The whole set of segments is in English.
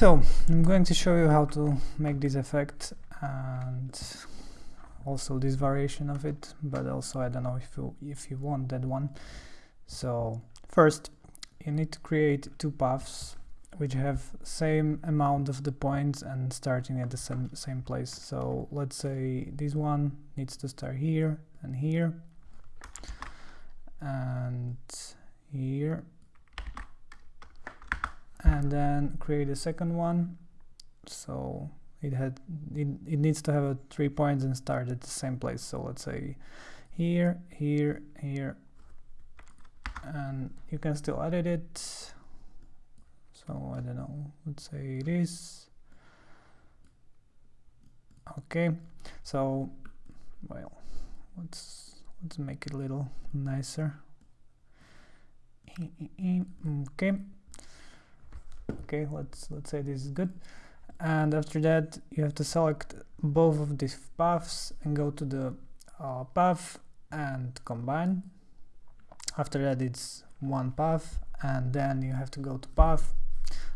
So I'm going to show you how to make this effect and also this variation of it, but also I don't know if you if you want that one. So first you need to create two paths which have same amount of the points and starting at the same, same place. So let's say this one needs to start here and here and here and then create a second one. So it had it, it needs to have a three points and start at the same place. So let's say here here here. And you can still edit it. So I don't know. Let's say it is. Okay. So well let's let's make it a little nicer. Okay okay let's let's say this is good. And after that you have to select both of these paths and go to the uh, path and combine. After that it's one path and then you have to go to path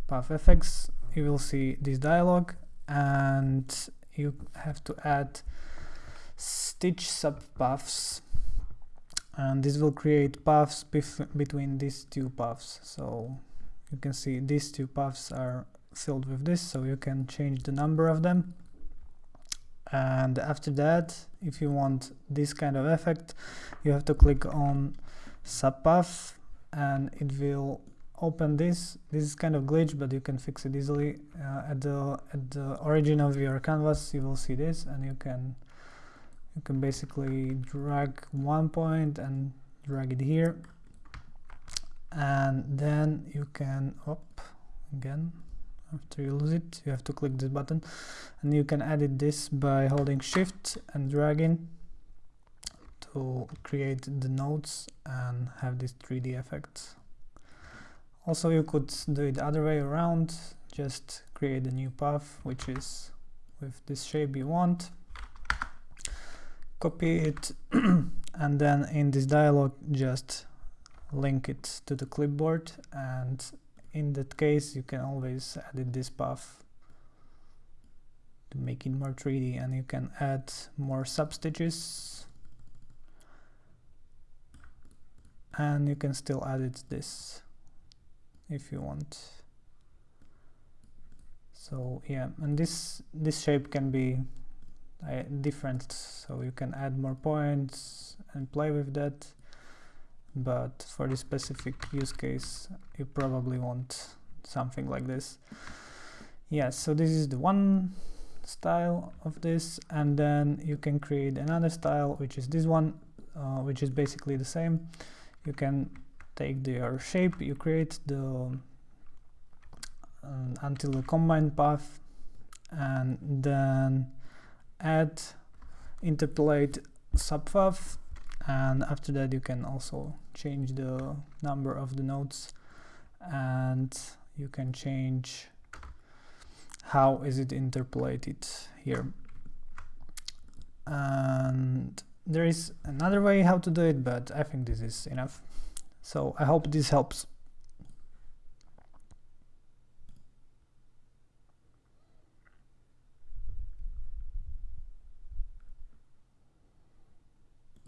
path effects you will see this dialog and you have to add stitch subpaths. And this will create paths between these two paths. So you can see these two paths are filled with this so you can change the number of them. And after that if you want this kind of effect you have to click on subpath and it will open this. This is kind of glitch but you can fix it easily. Uh, at the at the origin of your canvas you will see this and you can you can basically drag one point and drag it here and then you can up again after you lose it you have to click this button. And you can edit this by holding shift and dragging to create the nodes and have this 3d effect. Also you could do it the other way around. Just create a new path which is with this shape you want. Copy it and then in this dialog just link it to the clipboard and in that case you can always edit this path to make it more 3D and you can add more substitches. And you can still edit this if you want. So yeah and this this shape can be uh, different. So you can add more points and play with that but for this specific use case you probably want something like this. Yes so this is the one style of this and then you can create another style which is this one uh, which is basically the same. You can take their shape you create the uh, until the combine path and then add interpolate subpath and after that you can also change the number of the nodes. And you can change how is it interpolated here. And there is another way how to do it but I think this is enough. So I hope this helps